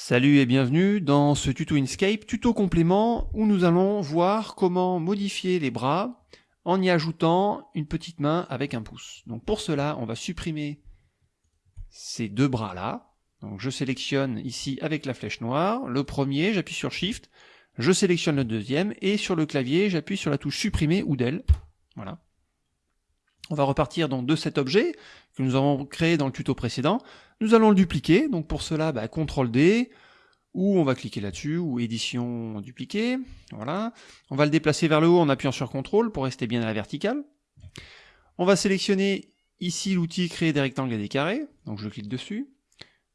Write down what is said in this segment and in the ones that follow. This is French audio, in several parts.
Salut et bienvenue dans ce tuto Inkscape, tuto complément où nous allons voir comment modifier les bras en y ajoutant une petite main avec un pouce. Donc pour cela, on va supprimer ces deux bras là. Donc je sélectionne ici avec la flèche noire le premier, j'appuie sur Shift, je sélectionne le deuxième et sur le clavier, j'appuie sur la touche supprimer ou del. Voilà. On va repartir donc de cet objet que nous avons créé dans le tuto précédent. Nous allons le dupliquer, donc pour cela, bah, CTRL D, ou on va cliquer là-dessus, ou édition dupliquer, voilà. On va le déplacer vers le haut en appuyant sur CTRL pour rester bien à la verticale. On va sélectionner ici l'outil créer des rectangles et des carrés, donc je clique dessus.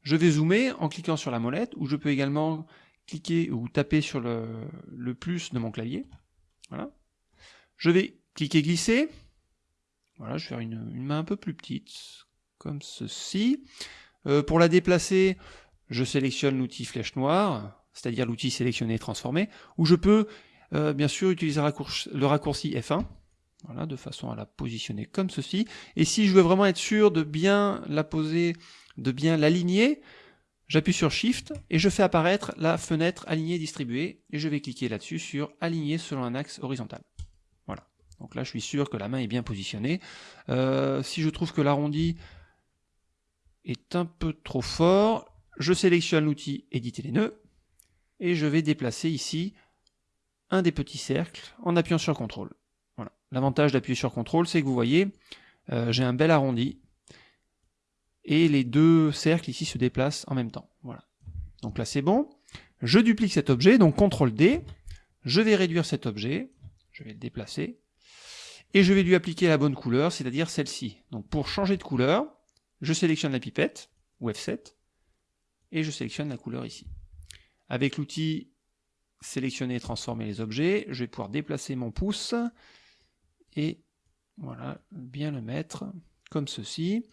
Je vais zoomer en cliquant sur la molette, ou je peux également cliquer ou taper sur le, le plus de mon clavier. Voilà. Je vais cliquer glisser, voilà, je vais faire une, main un peu plus petite, comme ceci. Euh, pour la déplacer, je sélectionne l'outil flèche noire, c'est-à-dire l'outil sélectionner et transformer, où je peux euh, bien sûr utiliser le raccourci F1, voilà, de façon à la positionner comme ceci. Et si je veux vraiment être sûr de bien la poser, de bien l'aligner, j'appuie sur Shift et je fais apparaître la fenêtre aligner distribuer et je vais cliquer là-dessus sur aligner selon un axe horizontal. Donc là, je suis sûr que la main est bien positionnée. Euh, si je trouve que l'arrondi est un peu trop fort, je sélectionne l'outil éditer les nœuds et je vais déplacer ici un des petits cercles en appuyant sur CTRL. Voilà. L'avantage d'appuyer sur CTRL, c'est que vous voyez, euh, j'ai un bel arrondi et les deux cercles ici se déplacent en même temps. Voilà. Donc là, c'est bon. Je duplique cet objet, donc CTRL D. Je vais réduire cet objet. Je vais le déplacer et je vais lui appliquer la bonne couleur, c'est-à-dire celle-ci. Donc pour changer de couleur, je sélectionne la pipette, ou F7, et je sélectionne la couleur ici. Avec l'outil sélectionner et transformer les objets, je vais pouvoir déplacer mon pouce, et voilà, bien le mettre comme ceci.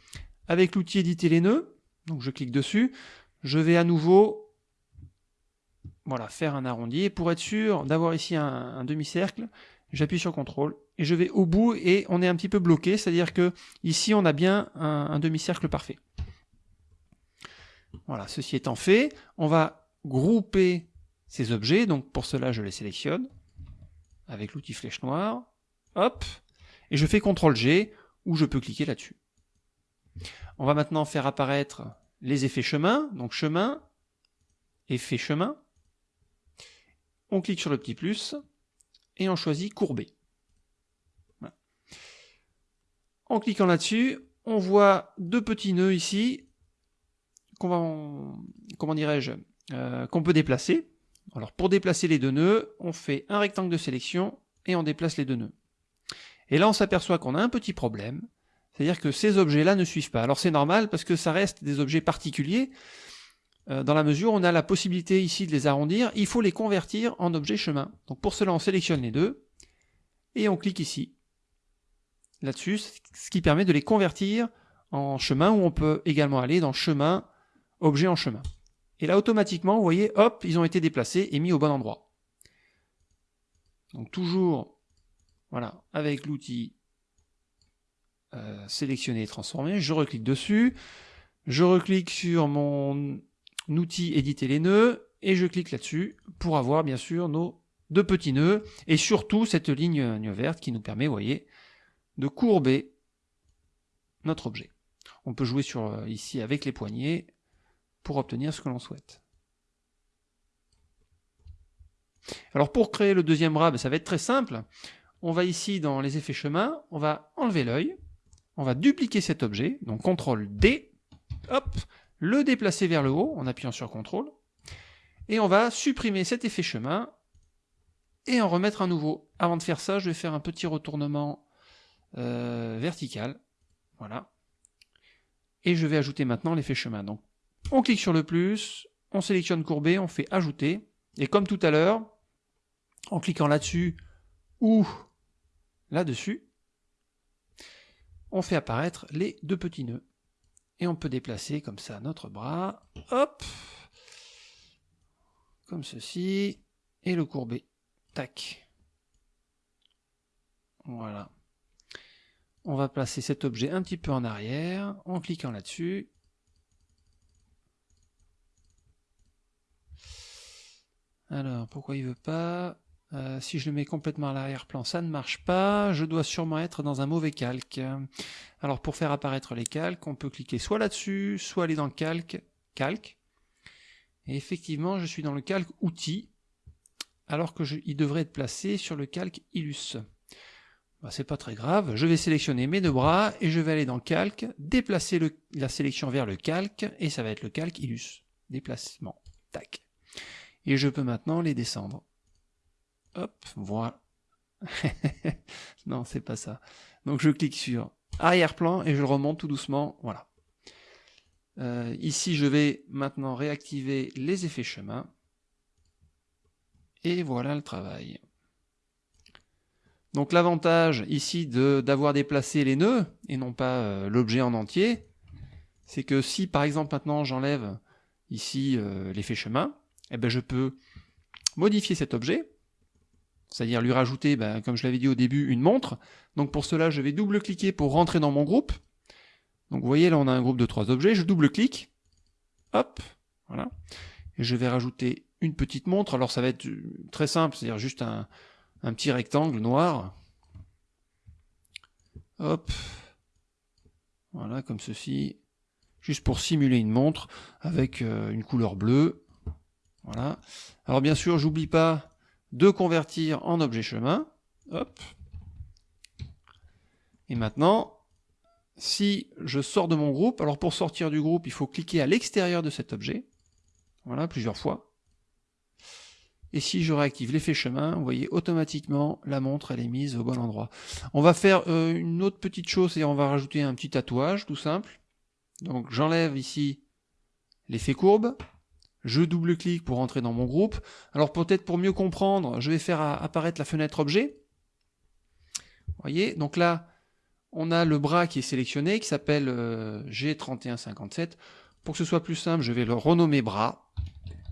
Avec l'outil éditer les nœuds, donc je clique dessus, je vais à nouveau voilà, faire un arrondi, pour être sûr d'avoir ici un demi-cercle, j'appuie sur CTRL, et je vais au bout et on est un petit peu bloqué, c'est-à-dire que ici on a bien un, demi-cercle parfait. Voilà, ceci étant fait, on va grouper ces objets, donc pour cela je les sélectionne avec l'outil flèche noire, hop, et je fais CTRL G ou je peux cliquer là-dessus. On va maintenant faire apparaître les effets chemin, donc chemin, effet chemin. On clique sur le petit plus et on choisit courber. En cliquant là-dessus, on voit deux petits nœuds ici qu'on va, comment dirais-je, euh, qu'on peut déplacer. Alors pour déplacer les deux nœuds, on fait un rectangle de sélection et on déplace les deux nœuds. Et là on s'aperçoit qu'on a un petit problème, c'est-à-dire que ces objets-là ne suivent pas. Alors c'est normal parce que ça reste des objets particuliers, euh, dans la mesure où on a la possibilité ici de les arrondir, il faut les convertir en objets chemin. Donc pour cela on sélectionne les deux, et on clique ici là-dessus, ce qui permet de les convertir en chemin, où on peut également aller dans chemin, objet en chemin. Et là, automatiquement, vous voyez, hop, ils ont été déplacés et mis au bon endroit. Donc toujours, voilà, avec l'outil euh, sélectionner et transformer, je reclique dessus, je reclique sur mon outil éditer les nœuds, et je clique là-dessus pour avoir bien sûr nos deux petits nœuds, et surtout cette ligne verte qui nous permet, voyez, de courber notre objet. On peut jouer sur, euh, ici avec les poignets pour obtenir ce que l'on souhaite. Alors pour créer le deuxième bras, ben, ça va être très simple. On va ici dans les effets chemin, on va enlever l'œil, on va dupliquer cet objet, donc CTRL D, hop, le déplacer vers le haut en appuyant sur CTRL, et on va supprimer cet effet chemin et en remettre un nouveau. Avant de faire ça, je vais faire un petit retournement euh, verticale. Voilà. Et je vais ajouter maintenant l'effet chemin. Donc, on clique sur le plus, on sélectionne courbé, on fait ajouter. Et comme tout à l'heure, en cliquant là-dessus ou là-dessus, on fait apparaître les deux petits nœuds. Et on peut déplacer comme ça notre bras, hop, comme ceci, et le courber, tac. Voilà on va placer cet objet un petit peu en arrière en cliquant là-dessus. Alors, pourquoi il veut pas euh, Si je le mets complètement à l'arrière-plan, ça ne marche pas. Je dois sûrement être dans un mauvais calque. Alors, pour faire apparaître les calques, on peut cliquer soit là-dessus, soit aller dans calque, calque. Et effectivement, je suis dans le calque outils, alors que il devrait être placé sur le calque illus. Bah, c'est pas très grave, je vais sélectionner mes deux bras et je vais aller dans calque, déplacer la sélection vers le calque et ça va être le calque illus. Déplacement. Tac. Et je peux maintenant les descendre. Hop, voilà. non, c'est pas ça. Donc je clique sur arrière-plan et je remonte tout doucement. Voilà. Euh, ici, je vais maintenant réactiver les effets chemin. Et voilà le travail. Donc l'avantage ici d'avoir déplacé les nœuds et non pas euh, l'objet en entier, c'est que si par exemple maintenant j'enlève ici euh, l'effet chemin, eh ben, je peux modifier cet objet, c'est-à-dire lui rajouter, ben, comme je l'avais dit au début, une montre. Donc pour cela, je vais double-cliquer pour rentrer dans mon groupe. Donc vous voyez, là on a un groupe de trois objets, je double-clique, hop, voilà, et je vais rajouter une petite montre. Alors ça va être très simple, c'est-à-dire juste un, un petit rectangle noir. Hop. Voilà, comme ceci. Juste pour simuler une montre avec euh, une couleur bleue. Voilà. Alors bien sûr, j'oublie pas de convertir en objet chemin. Hop. Et maintenant, si je sors de mon groupe, alors pour sortir du groupe, il faut cliquer à l'extérieur de cet objet. Voilà, plusieurs fois. Et si je réactive l'effet chemin, vous voyez automatiquement la montre elle est mise au bon endroit. On va faire euh, une autre petite chose, et on va rajouter un petit tatouage tout simple. Donc j'enlève ici l'effet courbe, je double-clique pour entrer dans mon groupe. Alors peut-être pour mieux comprendre, je vais faire apparaître la fenêtre objet. Vous voyez, donc là, on a le bras qui est sélectionné, qui s'appelle euh, G3157. Pour que ce soit plus simple, je vais le renommer bras.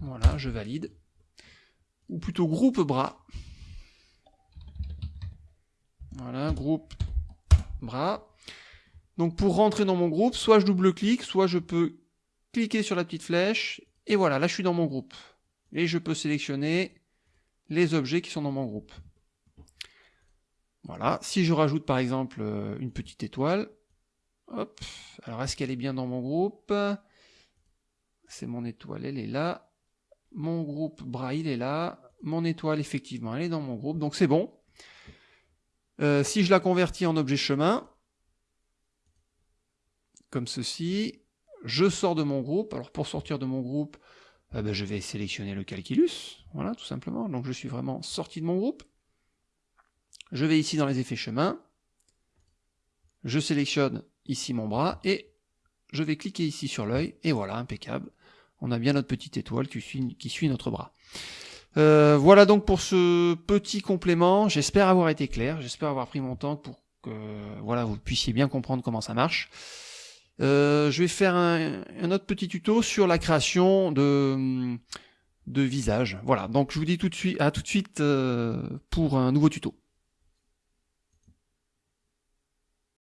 Voilà, je valide ou plutôt groupe bras. Voilà, groupe bras. Donc pour rentrer dans mon groupe, soit je double-clique, soit je peux cliquer sur la petite flèche, et voilà, là je suis dans mon groupe. Et je peux sélectionner les objets qui sont dans mon groupe. Voilà, si je rajoute par exemple euh, une petite étoile, hop, alors est-ce qu'elle est bien dans mon groupe? C'est mon étoile, elle est là. Mon groupe Braille est là. Mon étoile, effectivement, elle est dans mon groupe. Donc c'est bon. Euh, si je la convertis en objet chemin, comme ceci, je sors de mon groupe. Alors pour sortir de mon groupe, eh ben, je vais sélectionner le calculus. Voilà, tout simplement. Donc je suis vraiment sorti de mon groupe. Je vais ici dans les effets chemin. Je sélectionne ici mon bras et je vais cliquer ici sur l'œil. Et voilà, impeccable on a bien notre petite étoile qui suit, qui suit notre bras. Euh, voilà donc pour ce petit complément. J'espère avoir été clair, j'espère avoir pris mon temps pour que voilà vous puissiez bien comprendre comment ça marche. Euh, je vais faire un, autre petit tuto sur la création de, de visage. Voilà, donc je vous dis tout de suite à tout de suite euh, pour un nouveau tuto.